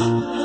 Bye.